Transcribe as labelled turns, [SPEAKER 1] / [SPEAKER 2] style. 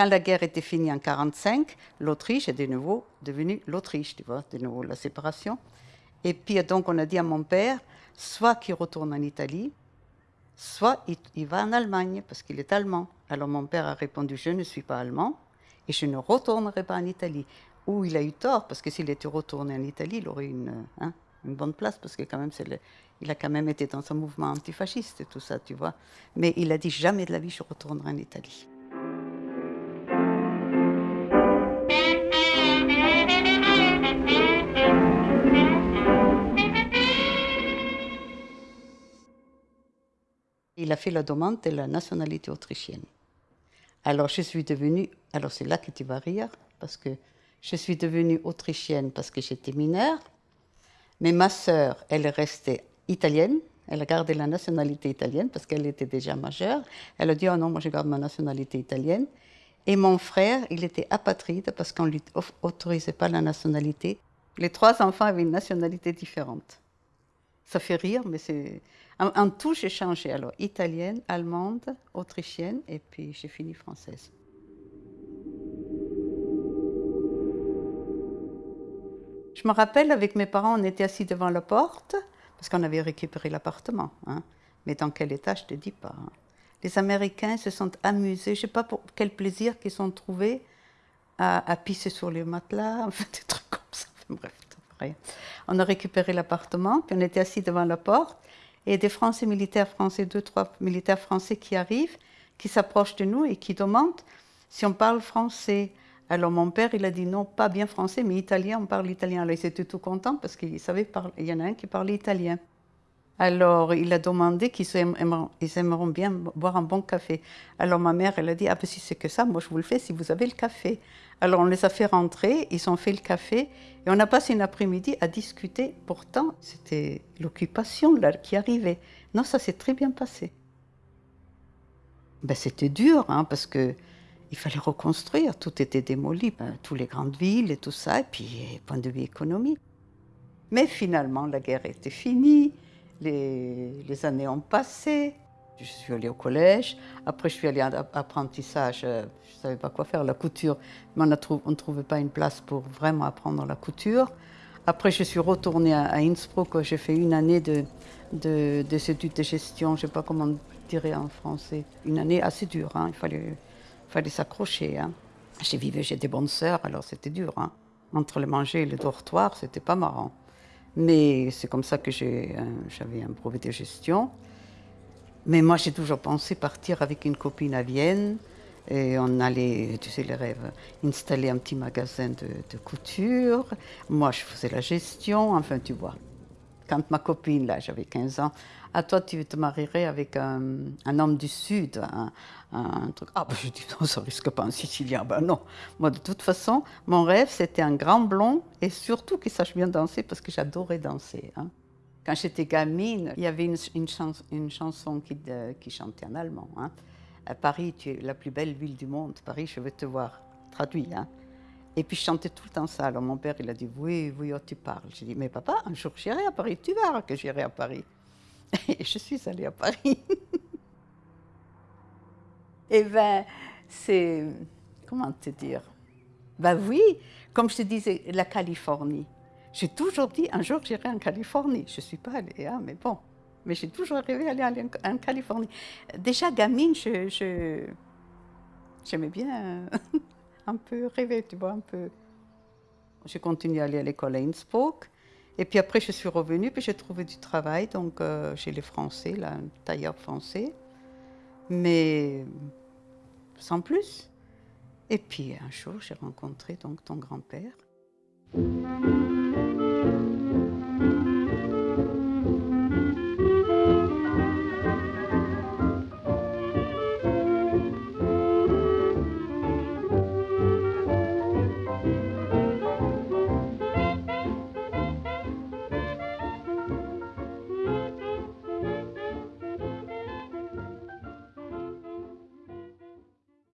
[SPEAKER 1] Quand la guerre était finie en 1945, l'Autriche est de nouveau devenue l'Autriche, tu vois, de nouveau la séparation. Et puis donc on a dit à mon père, soit qu'il retourne en Italie, soit il, va en Allemagne, parce qu'il est allemand. Alors mon père a répondu, je ne suis pas allemand, et je ne retournerai pas en Italie. Où il a eu tort, parce que s'il était retourné en Italie, il aurait une, hein, une bonne place, parce que quand même, il a quand même été dans un mouvement antifasciste et tout ça, tu vois. Mais il a dit, jamais de la vie, je retournerai en Italie. Il a fait la demande de la nationalité autrichienne. Alors je suis devenue, alors c'est là que tu vas rire, parce que je suis devenue autrichienne parce que j'étais mineure, mais ma sœur, elle est restée italienne, elle a gardé la nationalité italienne parce qu'elle était déjà majeure. Elle a dit, oh non, moi je garde ma nationalité italienne. Et mon frère, il était apatride parce qu'on ne lui autorisait pas la nationalité. Les trois enfants avaient une nationalité différente. Ça fait rire, mais c'est... En, tout, j'ai changé. Alors, italienne, allemande, autrichienne, et puis j'ai fini française. Je me rappelle, avec mes parents, on était assis devant la porte, parce qu'on avait récupéré l'appartement. Hein. Mais dans quel état, je ne te dis pas. Hein. Les Américains se sont amusés, je ne sais pas pour quel plaisir qu'ils ont trouvé à, pisser sur les matelas, enfin, des trucs comme ça. Bref. On a récupéré l'appartement, puis on était assis devant la porte, et des Français militaires français, deux, trois militaires français qui arrivent, qui s'approchent de nous et qui demandent si on parle français. Alors mon père, il a dit non, pas bien français, mais italien, on parle italien. Alors ils étaient tout contents parce qu'il savait parler, il y en a un qui parlait italien. Alors, il a demandé qu'ils aimeront bien boire un bon café. Alors, ma mère, elle a dit, ah ben si c'est que ça, moi je vous le fais si vous avez le café. Alors, on les a fait rentrer, ils ont fait le café, et on a passé une après-midi à discuter. Pourtant, c'était l'occupation qui arrivait. Non, ça s'est très bien passé. Ben, c'était dur, hein, parce que il fallait reconstruire, tout était démoli, ben, toutes les grandes villes et tout ça, et puis, point de vue économique. Mais finalement, la guerre était finie, les, années ont passé. Je suis allée au collège. Après, je suis allée en apprentissage. Euh, je ne savais pas quoi faire, la couture. Mais on ne trouvait pas une place pour vraiment apprendre la couture. Après, je suis retournée à, Innsbruck. J'ai fait une année de, de, de études de gestion. Je ne sais pas comment dire en français. Une année assez dure. Hein. Il fallait, fallait s'accrocher. Hein. J'ai vécu, j'ai des bonnes sœurs, alors c'était dur. Hein. Entre le manger et le dortoir, c'était pas marrant. Mais c'est comme ça que j'avais un brevet de gestion. Mais moi, j'ai toujours pensé partir avec une copine à Vienne. Et on allait, tu sais, les rêves, installer un petit magasin de, de couture. Moi, je faisais la gestion, enfin, tu vois quand ma copine, là, j'avais 15 ans, à ah, toi, tu te marierais avec un, homme du Sud, un, truc. Ah, ben, je dis non, ça risque pas un Sicilien. Ben non. Moi, de toute façon, mon rêve, c'était un grand blond et surtout qu'il sache bien danser parce que j'adorais danser. Hein. Quand j'étais gamine, il y avait une, chanson qui, qui, chantait en allemand. Hein. À Paris, tu es la plus belle ville du monde. Paris, je veux te voir. Traduit. Hein. Et puis je chantais tout le temps ça. Alors mon père, il a dit Oui, oui, oh, tu parles. J'ai dit Mais papa, un jour j'irai à Paris, tu verras que j'irai à Paris. Et je suis allée à Paris. Eh bien, c'est. Comment te dire? Ben oui, comme je te disais, la Californie. J'ai toujours dit Un jour j'irai en Californie. Je ne suis pas allée, hein, mais bon. Mais j'ai toujours rêvé d'aller en Californie. Déjà, gamine, je, j'aimais bien un peu rêvé, tu vois, un peu. J'ai continué à aller à l'école à Innsbruck. Et puis après, je suis revenue, puis j'ai trouvé du travail donc, euh, chez les Français, là, un tailleur français. Mais sans plus. Et puis un jour, j'ai rencontré donc ton grand-père.